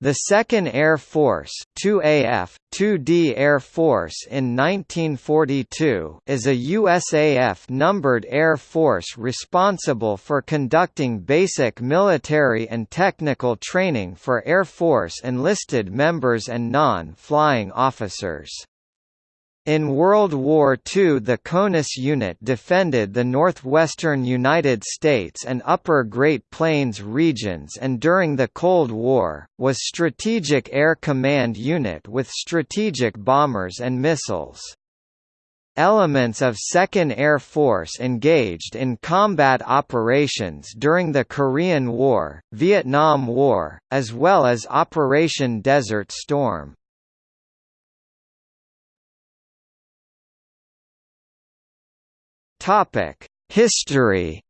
The 2nd Air Force 2AF, 2D Air Force in 1942 is a USAF numbered air force responsible for conducting basic military and technical training for Air Force enlisted members and non-flying officers. In World War II the CONUS unit defended the northwestern United States and upper Great Plains regions and during the Cold War, was Strategic Air Command Unit with strategic bombers and missiles. Elements of 2nd Air Force engaged in combat operations during the Korean War, Vietnam War, as well as Operation Desert Storm. History.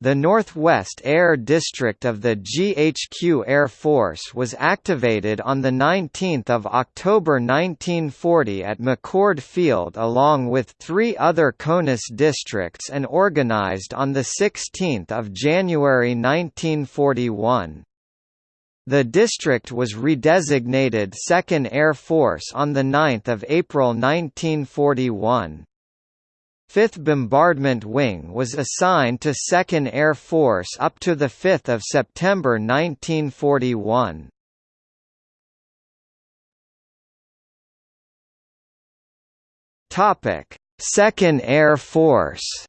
The Northwest Air District of the GHQ Air Force was activated on 19 October 1940 at McChord Field along with three other CONUS districts and organized on 16 January 1941. The district was redesignated 2nd Air Force on 9 April 1941. 5th Bombardment Wing was assigned to 2nd Air Force up to 5 September 1941. Topic: 2nd Air Force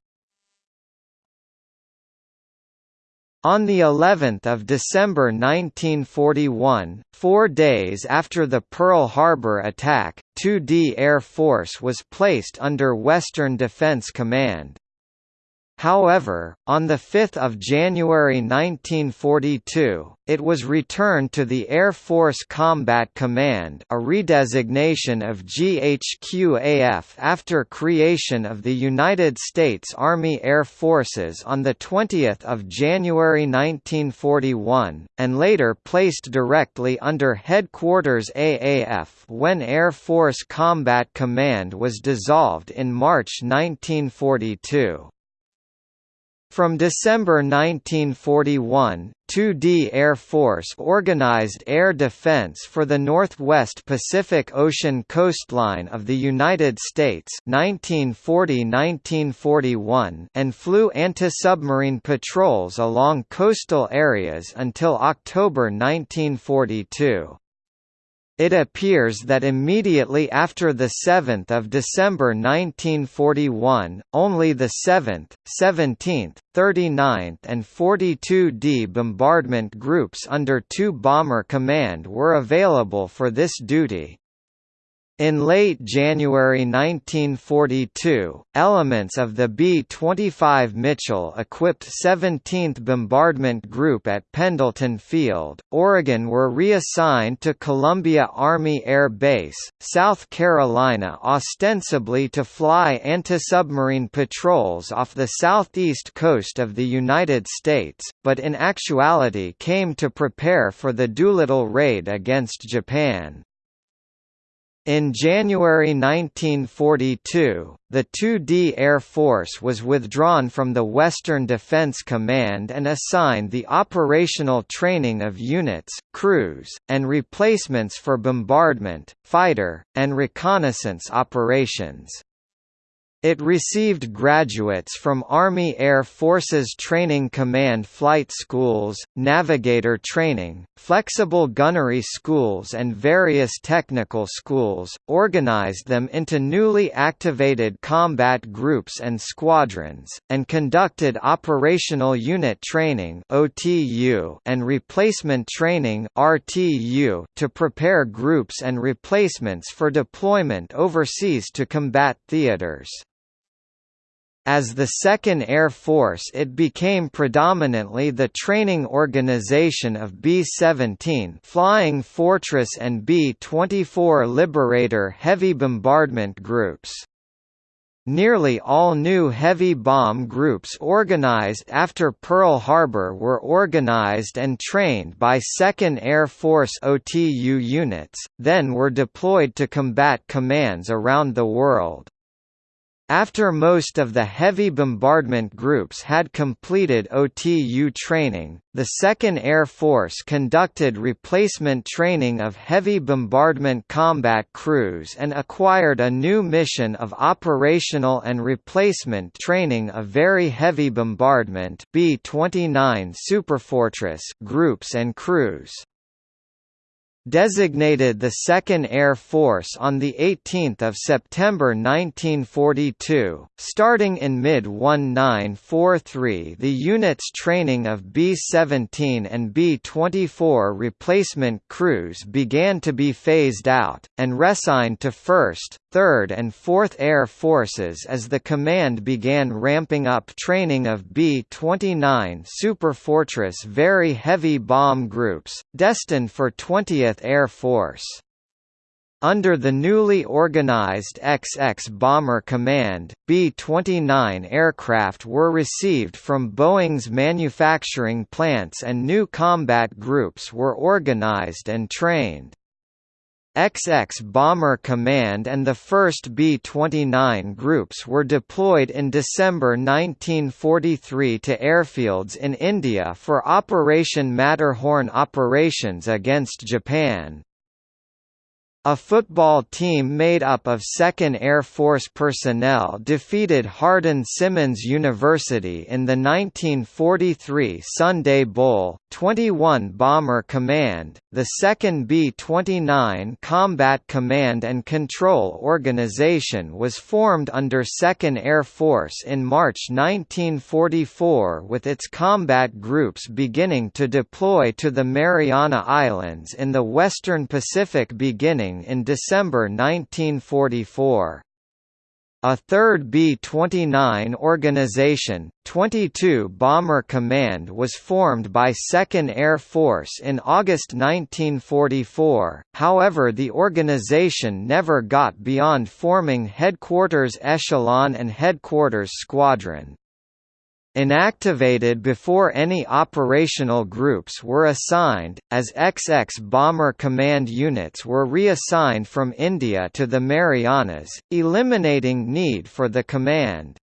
On the 11th of December 1941, four days after the Pearl Harbor attack, 2D Air Force was placed under Western Defense Command. However, on 5 January 1942, it was returned to the Air Force Combat Command a redesignation of GHQAF after creation of the United States Army Air Forces on 20 January 1941, and later placed directly under Headquarters AAF when Air Force Combat Command was dissolved in March 1942. From December 1941, 2D Air Force organized air defense for the Northwest Pacific Ocean coastline of the United States 1940–1941 and flew anti-submarine patrols along coastal areas until October 1942. It appears that immediately after 7 December 1941, only the 7th, 17th, 39th and 42d bombardment groups under 2 Bomber Command were available for this duty. In late January 1942, elements of the B-25 Mitchell-equipped 17th Bombardment Group at Pendleton Field, Oregon were reassigned to Columbia Army Air Base, South Carolina ostensibly to fly anti-submarine patrols off the southeast coast of the United States, but in actuality came to prepare for the Doolittle raid against Japan. In January 1942, the 2D Air Force was withdrawn from the Western Defense Command and assigned the operational training of units, crews, and replacements for bombardment, fighter, and reconnaissance operations. It received graduates from Army Air Forces Training Command flight schools, navigator training, flexible gunnery schools and various technical schools, organized them into newly activated combat groups and squadrons, and conducted operational unit training and replacement training to prepare groups and replacements for deployment overseas to combat theaters. As the Second Air Force it became predominantly the training organization of B-17 Flying Fortress and B-24 Liberator heavy bombardment groups. Nearly all new heavy bomb groups organized after Pearl Harbor were organized and trained by 2nd Air Force OTU units, then were deployed to combat commands around the world. After most of the heavy bombardment groups had completed OTU training, the 2nd Air Force conducted replacement training of heavy bombardment combat crews and acquired a new mission of operational and replacement training of very heavy bombardment B-29 Superfortress groups and crews designated the 2nd Air Force on 18 September 1942. Starting in mid-1943 the unit's training of B-17 and B-24 replacement crews began to be phased out, and reassigned to 1st, 3rd and 4th Air Forces as the command began ramping up training of B-29 Superfortress very heavy bomb groups, destined for 20th Air Force. Under the newly organized XX Bomber Command, B-29 aircraft were received from Boeing's manufacturing plants and new combat groups were organized and trained. XX Bomber Command and the 1st B-29 groups were deployed in December 1943 to airfields in India for Operation Matterhorn operations against Japan. A football team made up of 2nd Air Force personnel defeated Hardin-Simmons University in the 1943 Sunday Bowl. 21 Bomber Command, the 2nd B-29 Combat Command and Control Organization was formed under 2nd Air Force in March 1944 with its combat groups beginning to deploy to the Mariana Islands in the western Pacific beginning in December 1944. A third B-29 organization, 22 Bomber Command was formed by 2nd Air Force in August 1944, however the organization never got beyond forming Headquarters Echelon and Headquarters Squadron. Inactivated before any operational groups were assigned, as XX Bomber Command units were reassigned from India to the Marianas, eliminating need for the command.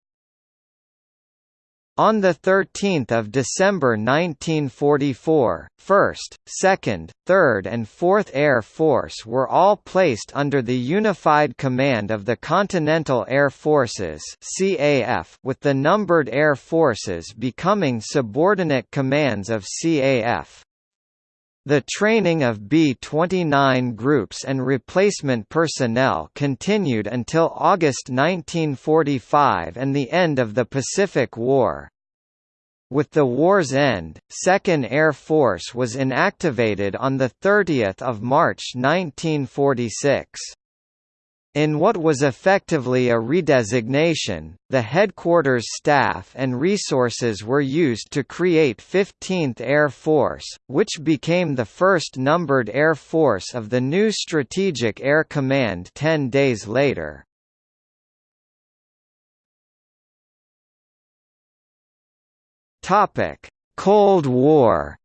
On 13 December 1944, 1st, 2nd, 3rd and 4th Air Force were all placed under the unified command of the Continental Air Forces with the numbered air forces becoming subordinate commands of CAF. The training of B-29 groups and replacement personnel continued until August 1945 and the end of the Pacific War. With the war's end, 2nd Air Force was inactivated on 30 March 1946. In what was effectively a redesignation, the headquarters staff and resources were used to create 15th Air Force, which became the first numbered air force of the new Strategic Air Command ten days later. Cold War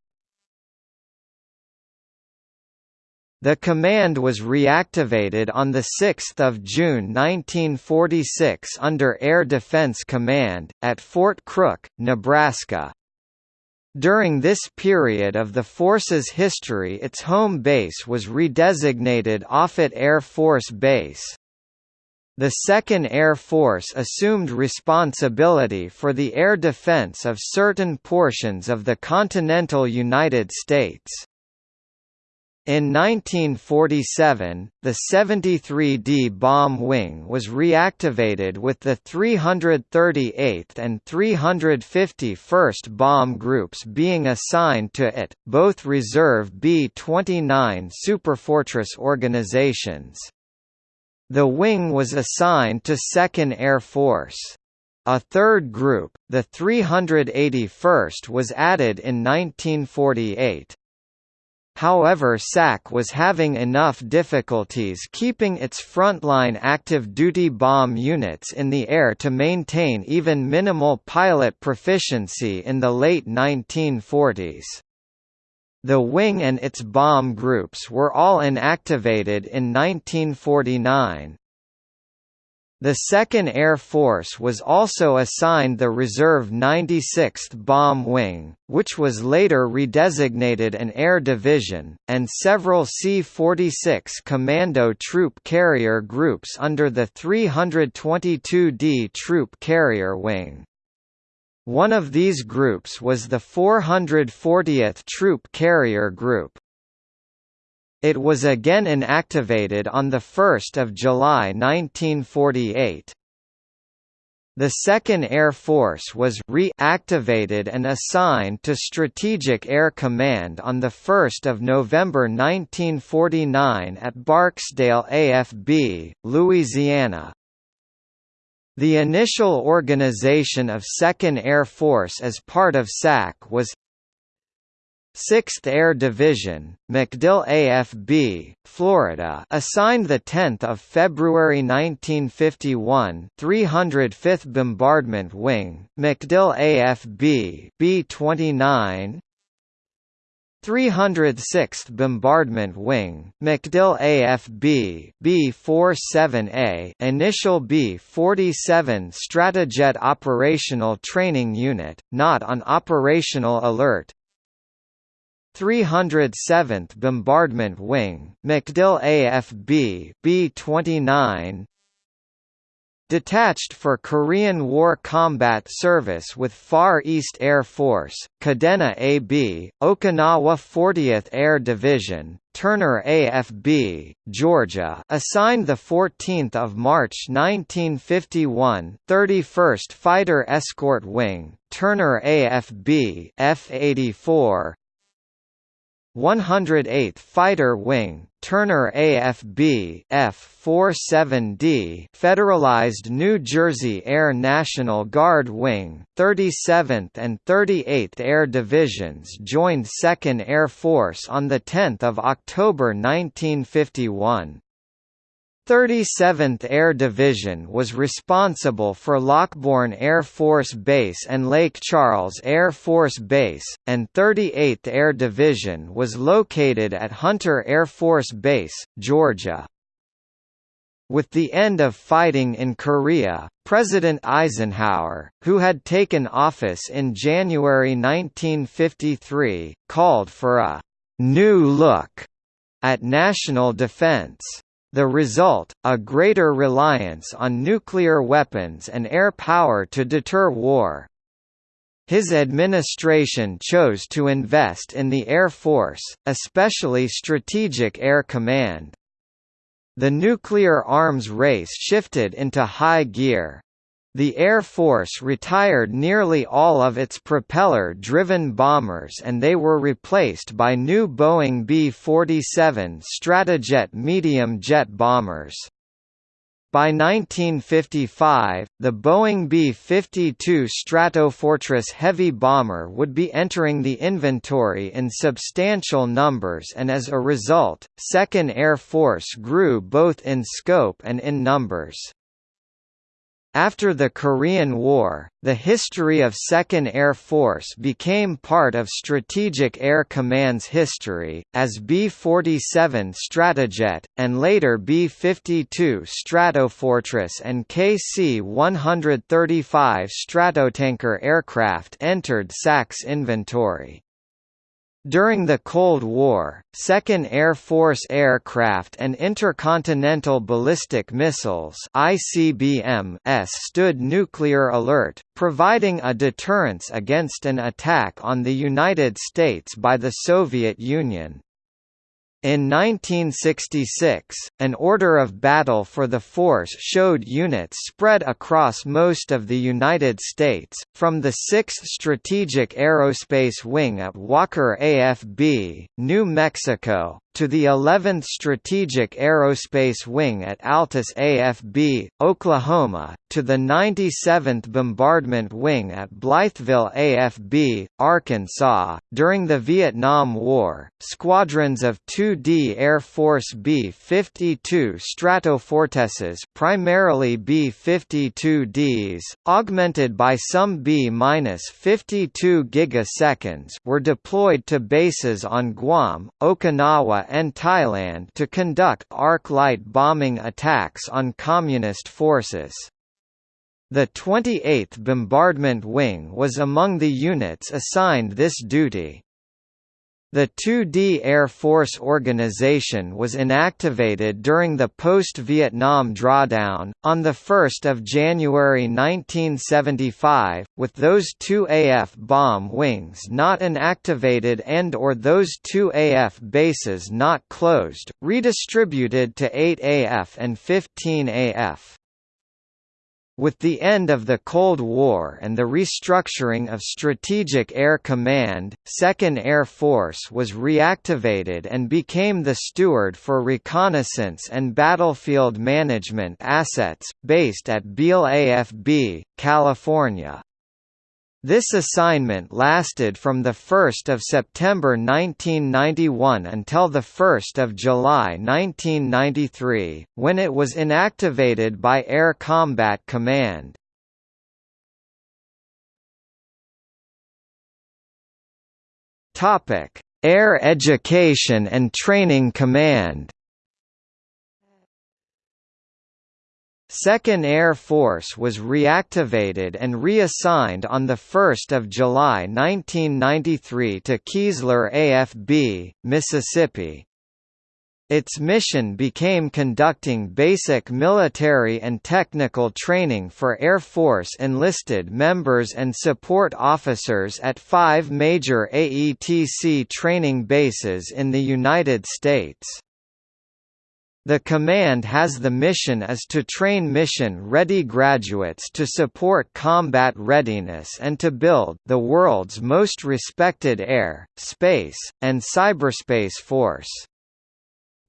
The command was reactivated on 6 June 1946 under Air Defense Command, at Fort Crook, Nebraska. During this period of the force's history its home base was redesignated Offutt Air Force Base. The 2nd Air Force assumed responsibility for the air defense of certain portions of the continental United States. In 1947, the 73D bomb wing was reactivated with the 338th and 351st Bomb Groups being assigned to it, both reserve B-29 Superfortress organizations. The wing was assigned to 2nd Air Force. A third group, the 381st was added in 1948. However SAC was having enough difficulties keeping its frontline active-duty bomb units in the air to maintain even minimal pilot proficiency in the late 1940s. The wing and its bomb groups were all inactivated in 1949. The 2nd Air Force was also assigned the Reserve 96th Bomb Wing, which was later redesignated an Air Division, and several C-46 Commando Troop Carrier Groups under the 322d Troop Carrier Wing. One of these groups was the 440th Troop Carrier Group. It was again inactivated on 1 July 1948. The 2nd Air Force was reactivated and assigned to Strategic Air Command on 1 November 1949 at Barksdale AFB, Louisiana. The initial organization of 2nd Air Force as part of SAC was 6th Air Division, MacDill AFB, Florida, assigned the 10th of February 1951, 305th Bombardment Wing, MacDill AFB, B29, 306th Bombardment Wing, MacDill AFB B-47A initial B-47 Stratojet Operational Training Unit, not on operational alert 307th Bombardment Wing, MacDill AFB B-29 Detached for Korean War combat service with Far East Air Force, Kadena AB, Okinawa 40th Air Division, Turner AFB, Georgia, assigned the 14th of March 1951, 31st Fighter Escort Wing, Turner AFB, F84, 108th Fighter Wing, Turner AFB F-47D Federalized New Jersey Air National Guard Wing, 37th and 38th Air Divisions joined 2nd Air Force on 10 October 1951. 37th Air Division was responsible for Lockbourne Air Force Base and Lake Charles Air Force Base, and 38th Air Division was located at Hunter Air Force Base, Georgia. With the end of fighting in Korea, President Eisenhower, who had taken office in January 1953, called for a «new look» at national defense. The result, a greater reliance on nuclear weapons and air power to deter war. His administration chose to invest in the Air Force, especially Strategic Air Command. The nuclear arms race shifted into high gear, the Air Force retired nearly all of its propeller-driven bombers and they were replaced by new Boeing B-47 Stratojet medium jet bombers. By 1955, the Boeing B-52 Stratofortress heavy bomber would be entering the inventory in substantial numbers and as a result, 2nd Air Force grew both in scope and in numbers. After the Korean War, the history of 2nd Air Force became part of Strategic Air Command's history, as B-47 Stratojet, and later B-52 Stratofortress and KC-135 Stratotanker aircraft entered SAC's inventory. During the Cold War, 2nd Air Force aircraft and intercontinental ballistic missiles (ICBMs) stood nuclear alert, providing a deterrence against an attack on the United States by the Soviet Union. In 1966, an order of battle for the force showed units spread across most of the United States, from the 6th Strategic Aerospace Wing at Walker AFB, New Mexico, to the 11th Strategic Aerospace Wing at Altus AFB, Oklahoma, to the 97th Bombardment Wing at Blytheville AFB, Arkansas. During the Vietnam War, squadrons of 2D Air Force B-52 Stratofortresses, primarily B-52Ds, augmented by some B-52 gigaseconds, were deployed to bases on Guam, Okinawa and Thailand to conduct arc-light bombing attacks on Communist forces. The 28th Bombardment Wing was among the units assigned this duty. The 2D Air Force organization was inactivated during the post-Vietnam drawdown, on 1 January 1975, with those two AF bomb wings not inactivated and or those two AF bases not closed, redistributed to 8 AF and 15 AF. With the end of the Cold War and the restructuring of Strategic Air Command, 2nd Air Force was reactivated and became the steward for reconnaissance and battlefield management assets, based at Beale AFB, California. This assignment lasted from 1 September 1991 until 1 July 1993, when it was inactivated by Air Combat Command. Air Education and Training Command 2nd Air Force was reactivated and reassigned on 1 July 1993 to Keesler AFB, Mississippi. Its mission became conducting basic military and technical training for Air Force enlisted members and support officers at five major AETC training bases in the United States. The command has the mission as to train mission-ready graduates to support combat readiness and to build the world's most respected air, space, and cyberspace force.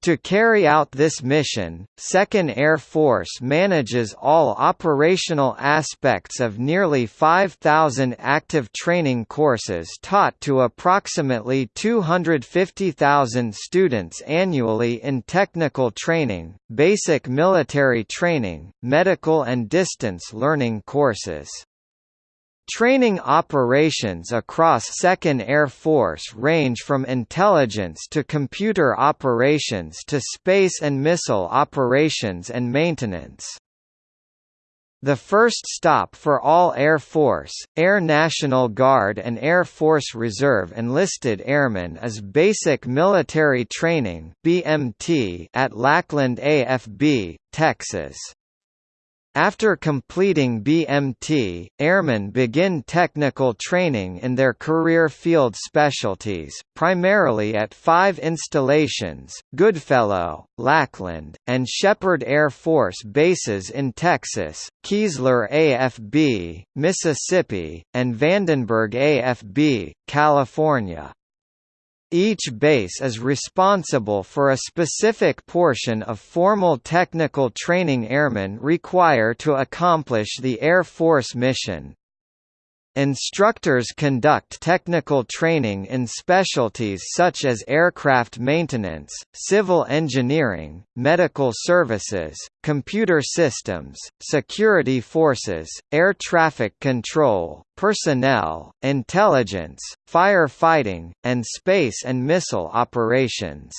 To carry out this mission, 2nd Air Force manages all operational aspects of nearly 5,000 active training courses taught to approximately 250,000 students annually in technical training, basic military training, medical and distance learning courses. Training operations across 2nd Air Force range from intelligence to computer operations to space and missile operations and maintenance. The first stop for all Air Force, Air National Guard and Air Force Reserve enlisted airmen is Basic Military Training (BMT) at Lackland AFB, Texas. After completing BMT, airmen begin technical training in their career field specialties, primarily at five installations, Goodfellow, Lackland, and Sheppard Air Force bases in Texas, Keesler AFB, Mississippi, and Vandenberg AFB, California. Each base is responsible for a specific portion of formal technical training airmen require to accomplish the Air Force mission. Instructors conduct technical training in specialties such as aircraft maintenance, civil engineering, medical services, computer systems, security forces, air traffic control, personnel, intelligence, firefighting, and space and missile operations.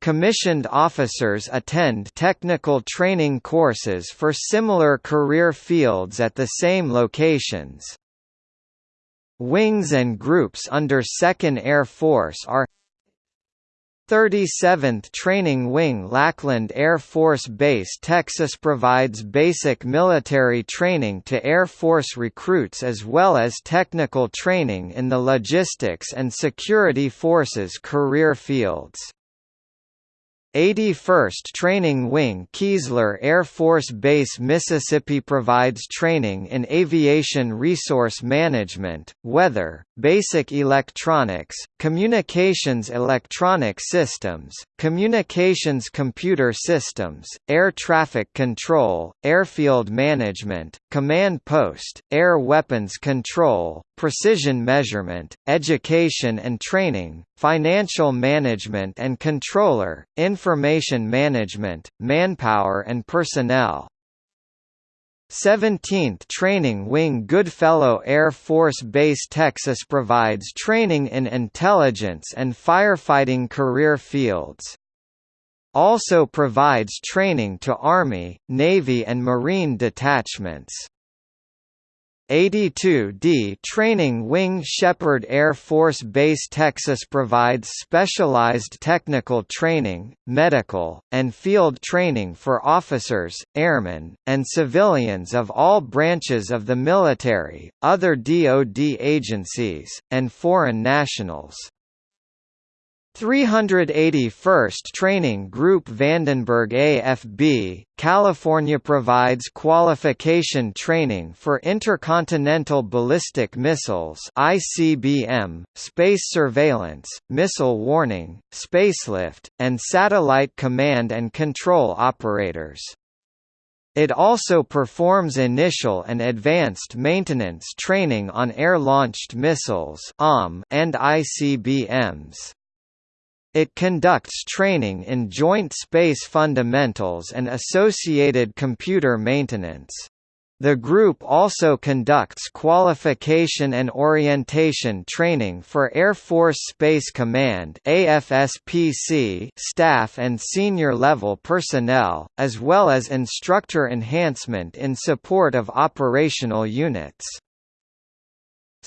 Commissioned officers attend technical training courses for similar career fields at the same locations. Wings and groups under 2nd Air Force are 37th Training Wing Lackland Air Force Base Texas provides basic military training to Air Force recruits as well as technical training in the logistics and security forces career fields. 81st Training Wing Keesler Air Force Base Mississippi provides training in aviation resource management, weather, basic electronics, communications electronic systems, communications computer systems, air traffic control, airfield management, command post, air weapons control, precision measurement, education and training, financial management and controller, information management, manpower and personnel. 17th Training Wing Goodfellow Air Force Base Texas provides training in intelligence and firefighting career fields. Also provides training to Army, Navy and Marine detachments. 82D Training Wing Sheppard Air Force Base Texas provides specialized technical training, medical, and field training for officers, airmen, and civilians of all branches of the military, other DoD agencies, and foreign nationals. 381st Training Group Vandenberg AFB, California provides qualification training for intercontinental ballistic missiles ICBM, space surveillance, missile warning, spacelift, and satellite command and control operators. It also performs initial and advanced maintenance training on air-launched missiles and ICBMs. It conducts training in Joint Space Fundamentals and associated computer maintenance. The group also conducts qualification and orientation training for Air Force Space Command AFSPC staff and senior level personnel, as well as instructor enhancement in support of operational units.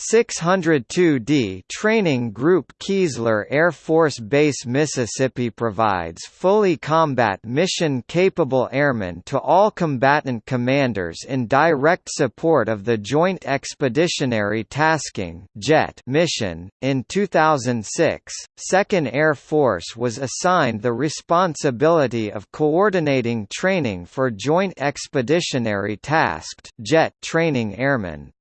602D Training Group Keesler Air Force Base Mississippi provides fully combat mission-capable airmen to all combatant commanders in direct support of the Joint Expeditionary Tasking (JET) mission. In 2006, 2nd Air Force was assigned the responsibility of coordinating training for Joint Expeditionary Tasked (JET) training airmen.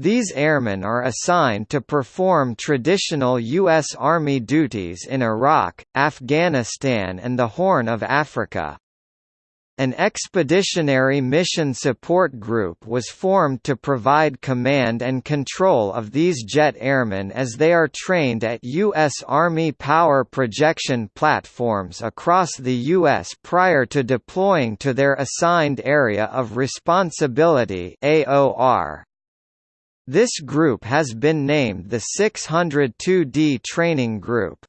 These airmen are assigned to perform traditional U.S. Army duties in Iraq, Afghanistan and the Horn of Africa. An expeditionary mission support group was formed to provide command and control of these jet airmen as they are trained at U.S. Army power projection platforms across the U.S. prior to deploying to their assigned area of responsibility AOR. This group has been named the 602D Training Group.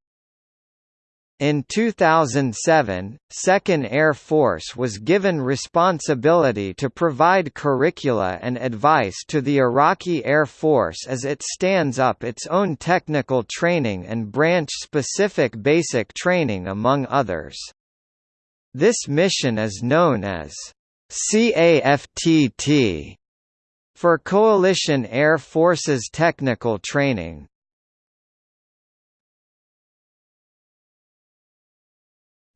In 2007, 2nd Air Force was given responsibility to provide curricula and advice to the Iraqi Air Force as it stands up its own technical training and branch-specific basic training among others. This mission is known as CAFTT for Coalition Air Forces technical training.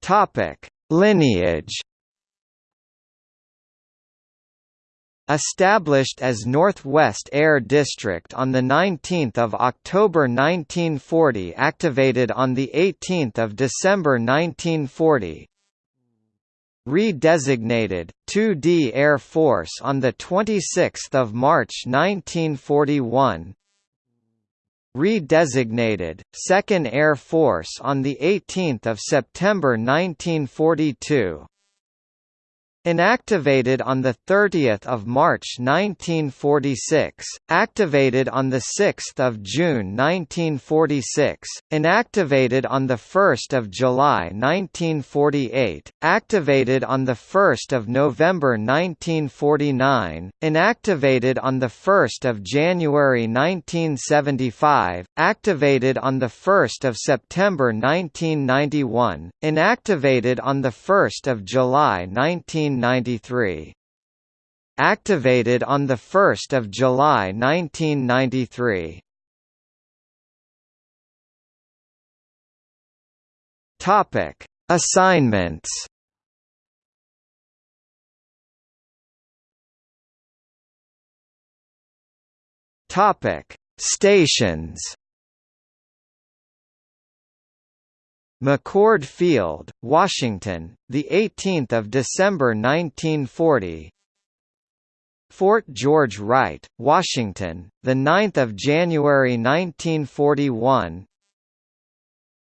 Topic: Lineage Established as Northwest Air District on 19 October 1940 activated on 18 December 1940, Redesignated, 2D Air Force on 26 March 1941 Redesignated, 2nd Air Force on 18 September 1942 Inactivated on 30 March 1946, activated on 6 June 1946, inactivated on 1 July 1948, activated on 1 November 1949, inactivated on 1 January 1975, activated on 1 September 1991, inactivated on 1 July 19 1993. Activated on 1 July 1993. Topic: Assignments. Topic: Stations. McChord Field, Washington, the 18th of December 1940. Fort George Wright, Washington, the 9th of January 1941.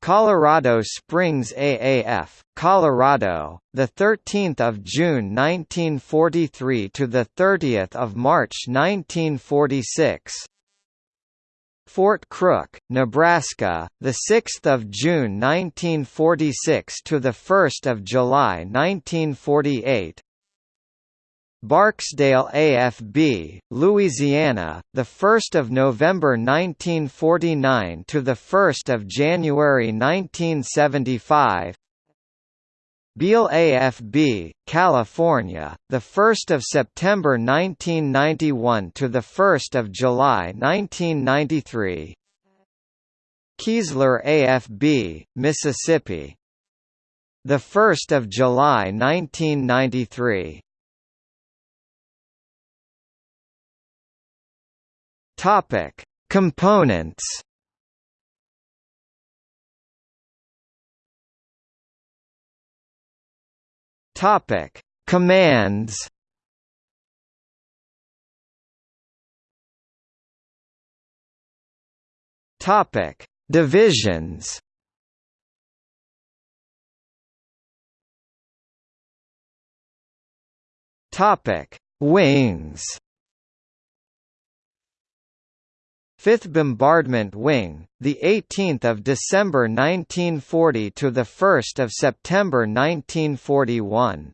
Colorado Springs AAF, Colorado, the 13th of June 1943 to the 30th of March 1946. Fort Crook, Nebraska, the 6th of June 1946 to the 1st of July 1948. Barksdale AFB, Louisiana, the 1st of November 1949 to the 1st of January 1975. Beale AFB, California, the 1st of September 1991 to the 1st of July 1993. Keesler AFB, Mississippi. The 1st of July 1993. Topic: Components. Topic: Commands. Topic: Divisions. Topic: Wings. 5th Bombardment Wing, the 18th of December 1940 to the 1st of September 1941.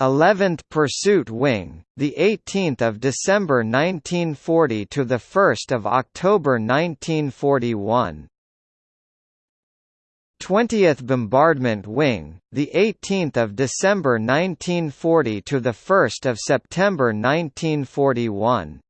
11th Pursuit Wing, the 18th of December 1940 to the 1st of October 1941. 20th Bombardment Wing, the 18th of December 1940 to the 1st of September 1941.